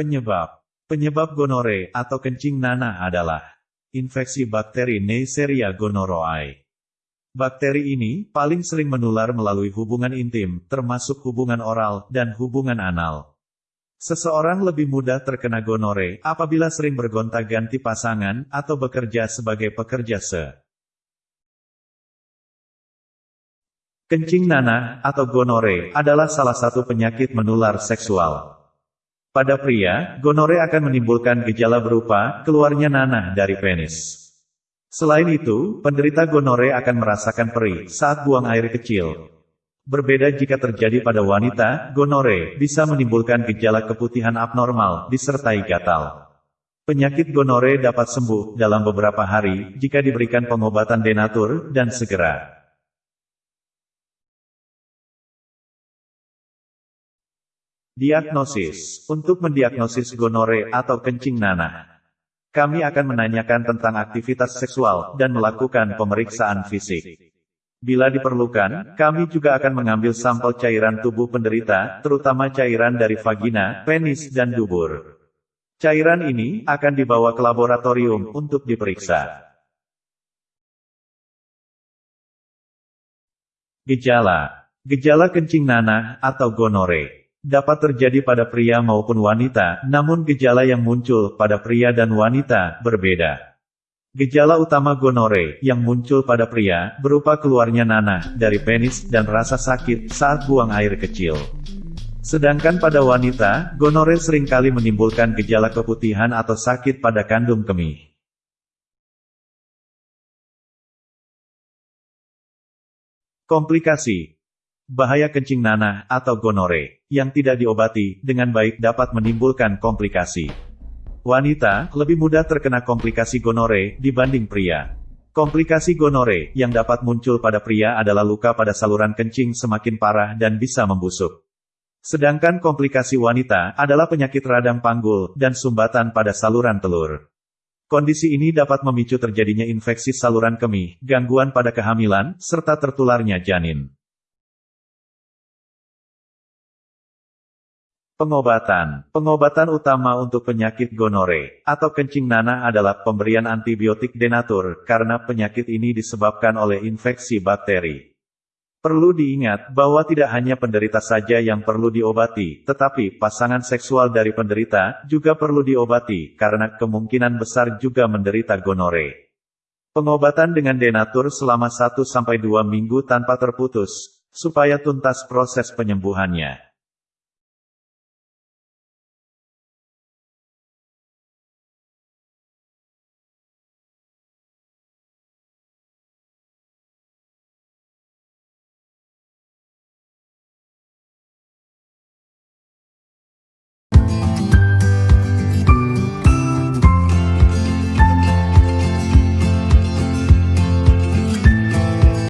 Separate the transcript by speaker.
Speaker 1: Penyebab Penyebab gonore atau kencing nanah adalah infeksi bakteri Neisseria gonorrhoeae. Bakteri ini paling sering menular melalui hubungan intim, termasuk hubungan oral dan hubungan anal. Seseorang lebih mudah terkena gonore apabila sering bergonta-ganti pasangan atau bekerja sebagai pekerja se. Kencing nanah atau gonore adalah salah satu penyakit menular seksual. Pada pria, gonore akan menimbulkan gejala berupa keluarnya nanah dari penis. Selain itu, penderita gonore akan merasakan perih saat buang air kecil. Berbeda jika terjadi pada wanita, gonore bisa menimbulkan gejala keputihan abnormal disertai gatal. Penyakit gonore dapat sembuh dalam beberapa hari jika diberikan pengobatan denatur dan segera. Diagnosis. Untuk mendiagnosis gonore atau kencing nanah. Kami akan menanyakan tentang aktivitas seksual dan melakukan pemeriksaan fisik. Bila diperlukan, kami juga akan mengambil sampel cairan tubuh penderita, terutama cairan dari vagina, penis, dan dubur. Cairan ini akan dibawa ke laboratorium untuk diperiksa. Gejala Gejala kencing nanah atau gonore dapat terjadi pada pria maupun wanita, namun gejala yang muncul pada pria dan wanita berbeda. Gejala utama gonore yang muncul pada pria berupa keluarnya nanah dari penis dan rasa sakit saat buang air kecil. Sedangkan pada wanita, gonore sering kali menimbulkan gejala keputihan atau sakit pada kandung kemih. Komplikasi Bahaya kencing nanah atau gonore yang tidak diobati dengan baik dapat menimbulkan komplikasi. Wanita lebih mudah terkena komplikasi gonore dibanding pria. Komplikasi gonore yang dapat muncul pada pria adalah luka pada saluran kencing semakin parah dan bisa membusuk. Sedangkan komplikasi wanita adalah penyakit radang panggul dan sumbatan pada saluran telur. Kondisi ini dapat memicu terjadinya infeksi saluran kemih, gangguan pada kehamilan, serta tertularnya janin. Pengobatan Pengobatan utama untuk penyakit gonore, atau kencing nanah adalah pemberian antibiotik denatur, karena penyakit ini disebabkan oleh infeksi bakteri. Perlu diingat, bahwa tidak hanya penderita saja yang perlu diobati, tetapi pasangan seksual dari penderita, juga perlu diobati, karena kemungkinan besar juga menderita gonore. Pengobatan dengan denatur selama 1-2 minggu tanpa terputus, supaya tuntas proses penyembuhannya.